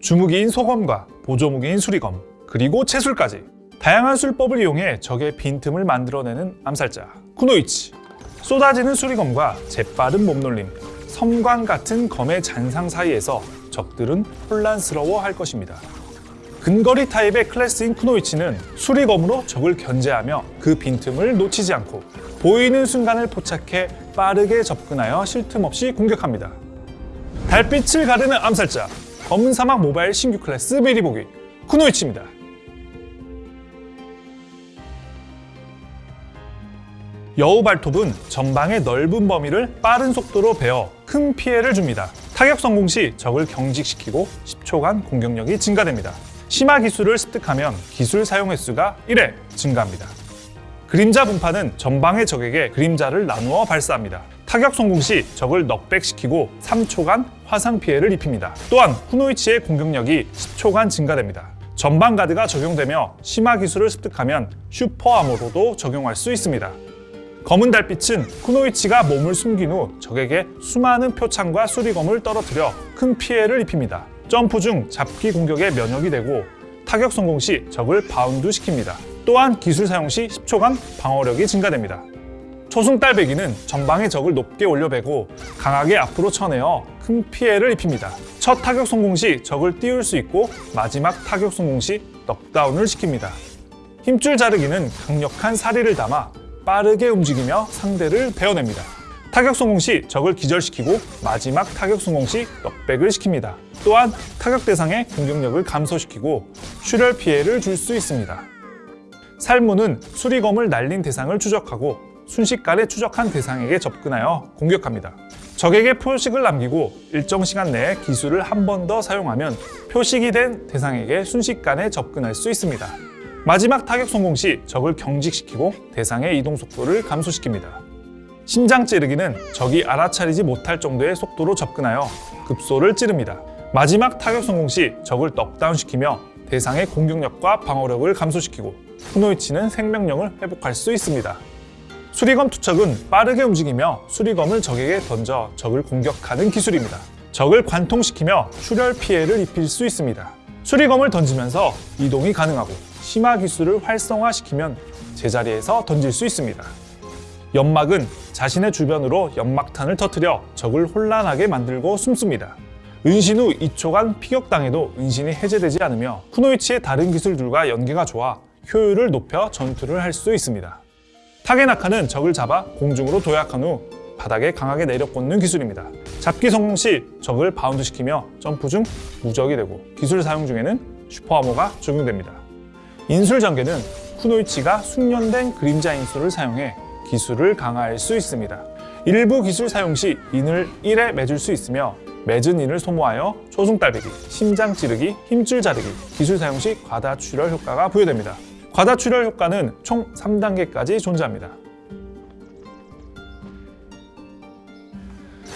주무기인 소검과 보조무기인 수리검, 그리고 채술까지 다양한 술법을 이용해 적의 빈틈을 만들어내는 암살자 쿠노이치 쏟아지는 수리검과 재빠른 몸놀림, 섬광 같은 검의 잔상 사이에서 적들은 혼란스러워할 것입니다. 근거리 타입의 클래스인 쿠노이치는 수리검으로 적을 견제하며 그 빈틈을 놓치지 않고 보이는 순간을 포착해 빠르게 접근하여 쉴 틈 없이 공격합니다. 달빛을 가르는 암살자 검은 사막 모바일 신규 클래스 미리 보기 쿠노이치입니다. 여우 발톱은 전방의 넓은 범위를 빠른 속도로 베어 큰 피해를 줍니다. 타격 성공 시 적을 경직시키고 10초간 공격력이 증가됩니다. 심화 기술을 습득하면 기술 사용 횟수가 1회 증가합니다. 그림자 분파는 전방의 적에게 그림자를 나누어 발사합니다. 타격 성공 시 적을 knockback시키고 3초간 화상 피해를 입힙니다. 또한 쿠노이치의 공격력이 10초간 증가됩니다. 전방 가드가 적용되며 심화 기술을 습득하면 super armor로도 적용할 수 있습니다. 검은 달빛은 쿠노이치가 몸을 숨긴 후 적에게 수많은 표창과 수리검을 떨어뜨려 큰 피해를 입힙니다. 점프 중 잡기 공격에 면역이 되고 타격 성공 시 적을 바운드 시킵니다. 또한 기술 사용 시 10초간 방어력이 증가됩니다. 초승달배기는 전방의 적을 높게 올려배고 강하게 앞으로 쳐내어 큰 피해를 입힙니다. 첫 타격 성공 시 적을 띄울 수 있고 마지막 타격 성공 시 넉다운을 시킵니다. 힘줄 자르기는 강력한 사리를 담아 빠르게 움직이며 상대를 베어냅니다. 타격 성공 시 적을 기절시키고 마지막 타격 성공 시 넉백을 시킵니다. 또한 타격 대상의 공격력을 감소시키고 출혈 피해를 줄 수 있습니다. 살무는 수리검을 날린 대상을 추적하고 순식간에 추적한 대상에게 접근하여 공격합니다. 적에게 표식을 남기고 일정 시간 내에 기술을 한 번 더 사용하면 표식이 된 대상에게 순식간에 접근할 수 있습니다. 마지막 타격 성공 시 적을 경직시키고 대상의 이동 속도를 감소시킵니다. 심장 찌르기는 적이 알아차리지 못할 정도의 속도로 접근하여 급소를 찌릅니다. 마지막 타격 성공 시 적을 넉다운시키며 대상의 공격력과 방어력을 감소시키고 후노이치는 생명력을 회복할 수 있습니다. 수리검 투척은 빠르게 움직이며 수리검을 적에게 던져 적을 공격하는 기술입니다. 적을 관통시키며 출혈 피해를 입힐 수 있습니다. 수리검을 던지면서 이동이 가능하고 심화 기술을 활성화시키면 제자리에서 던질 수 있습니다. 연막은 자신의 주변으로 연막탄을 터뜨려 적을 혼란하게 만들고 숨습니다. 은신 후 2초간 피격당해도 은신이 해제되지 않으며 쿠노이치의 다른 기술들과 연계가 좋아 효율을 높여 전투를 할 수 있습니다. 타게나카는 적을 잡아 공중으로 도약한 후 바닥에 강하게 내려꽂는 기술입니다. 잡기 성공 시 적을 바운드시키며 점프 중 무적이 되고 기술 사용 중에는 슈퍼아모가 적용됩니다. 인술 전개는 쿠노이치가 숙련된 그림자 인술을 사용해 기술을 강화할 수 있습니다. 일부 기술 사용 시 인을 1에 맺을 수 있으며 맺은 인을 소모하여 초승달배기, 심장 찌르기, 힘줄 자르기, 기술 사용 시 과다 출혈 효과가 부여됩니다. 과다 출혈 효과는 총 3단계까지 존재합니다.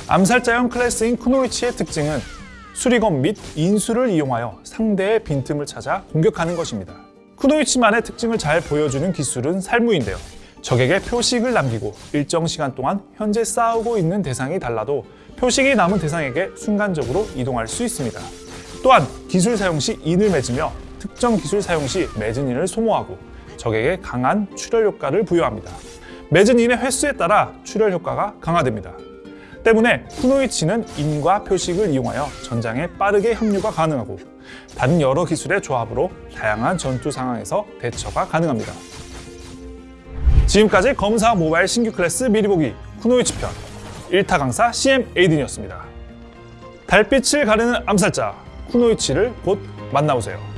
암살자형 클래스인 쿠노이치의 특징은 수리검 및 인수를 이용하여 상대의 빈틈을 찾아 공격하는 것입니다. 쿠노이치만의 특징을 잘 보여주는 기술은 살무인데요. 적에게 표식을 남기고 일정 시간 동안 현재 싸우고 있는 대상이 달라도 표식이 남은 대상에게 순간적으로 이동할 수 있습니다. 또한 기술 사용 시 인을 맺으며 특정 기술 사용 시 맺은 인을 소모하고 적에게 강한 출혈 효과를 부여합니다. 맺은 인의 횟수에 따라 출혈 효과가 강화됩니다. 때문에 쿠노이치는 인과 표식을 이용하여 전장에 빠르게 합류가 가능하고 다른 여러 기술의 조합으로 다양한 전투 상황에서 대처가 가능합니다. 지금까지 검사 모바일 신규 클래스 미리 보기 쿠노이치 편 1타 강사 CM 에이든이었습니다. 달빛을 가르는 암살자 쿠노이치를 곧 만나보세요.